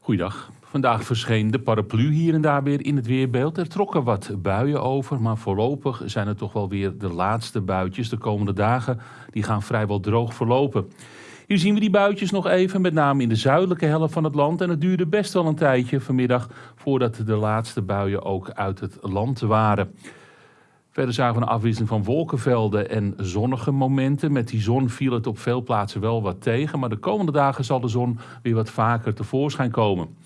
Goeiedag. Vandaag verscheen de paraplu hier en daar weer in het weerbeeld. Er trokken wat buien over, maar voorlopig zijn het toch wel weer de laatste buitjes. De komende dagen die gaan vrijwel droog verlopen. Hier zien we die buitjes nog even, met name in de zuidelijke helft van het land. En het duurde best wel een tijdje vanmiddag voordat de laatste buien ook uit het land waren. Verder zagen we een afwisseling van wolkenvelden en zonnige momenten. Met die zon viel het op veel plaatsen wel wat tegen, maar de komende dagen zal de zon weer wat vaker tevoorschijn komen.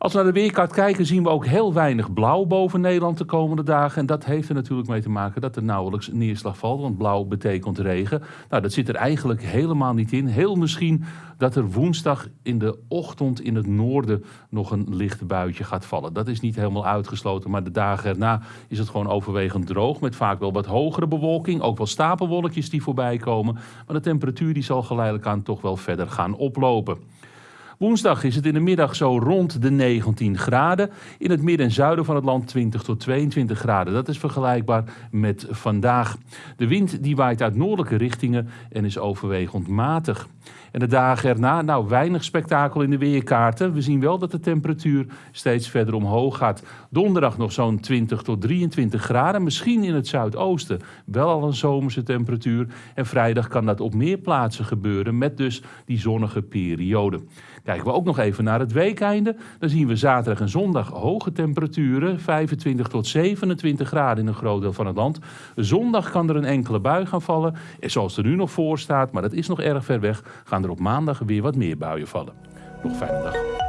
Als we naar de weerkaart kijken, zien we ook heel weinig blauw boven Nederland de komende dagen. En dat heeft er natuurlijk mee te maken dat er nauwelijks neerslag valt, want blauw betekent regen. Nou, dat zit er eigenlijk helemaal niet in. Heel misschien dat er woensdag in de ochtend in het noorden nog een licht buitje gaat vallen. Dat is niet helemaal uitgesloten, maar de dagen erna is het gewoon overwegend droog. Met vaak wel wat hogere bewolking, ook wel stapelwolkjes die voorbij komen. Maar de temperatuur die zal geleidelijk aan toch wel verder gaan oplopen. Woensdag is het in de middag zo rond de 19 graden. In het midden en zuiden van het land 20 tot 22 graden. Dat is vergelijkbaar met vandaag. De wind die waait uit noordelijke richtingen en is overwegend matig. En de dagen erna, nou weinig spektakel in de weerkaarten. We zien wel dat de temperatuur steeds verder omhoog gaat. Donderdag nog zo'n 20 tot 23 graden. Misschien in het zuidoosten wel al een zomerse temperatuur. En vrijdag kan dat op meer plaatsen gebeuren met dus die zonnige periode. Kijken we ook nog even naar het weekeinde. Dan zien we zaterdag en zondag hoge temperaturen. 25 tot 27 graden in een groot deel van het land. Zondag kan er een enkele bui gaan vallen. En zoals er nu nog voor staat, maar dat is nog erg ver weg, gaan er op maandag weer wat meer buien vallen. Nog fijne dag.